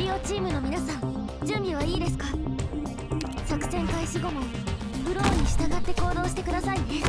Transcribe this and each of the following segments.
リオチームの皆さん準備はいいですか？作戦開始後もフローに従って行動してくださいね。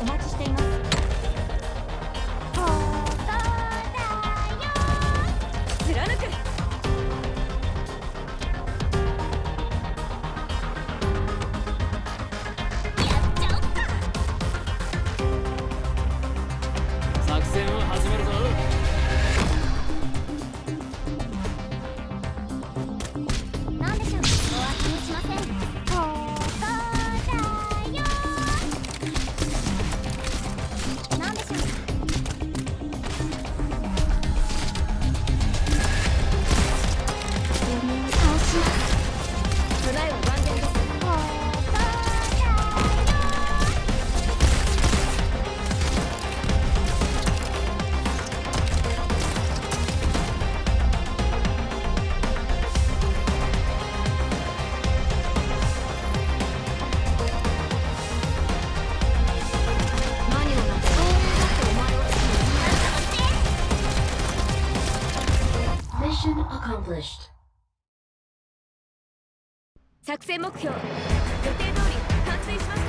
お待ちしています。作戦を始める accomplished. 作戦目標予定通り完成しました